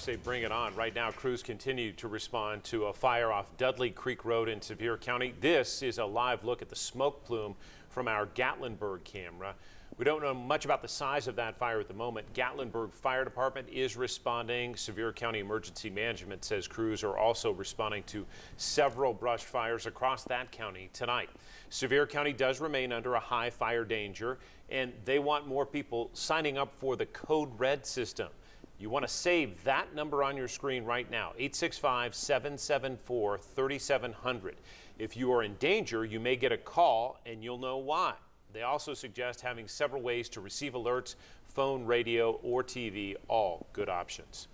Say bring it on. Right now, crews continue to respond to a fire off Dudley Creek Road in Sevier County. This is a live look at the smoke plume from our Gatlinburg camera. We don't know much about the size of that fire at the moment. Gatlinburg Fire Department is responding. Sevier County Emergency Management says crews are also responding to several brush fires across that county tonight. Sevier County does remain under a high fire danger, and they want more people signing up for the Code Red system. You want to save that number on your screen right now, 865-774-3700. If you are in danger, you may get a call and you'll know why. They also suggest having several ways to receive alerts, phone, radio, or TV, all good options.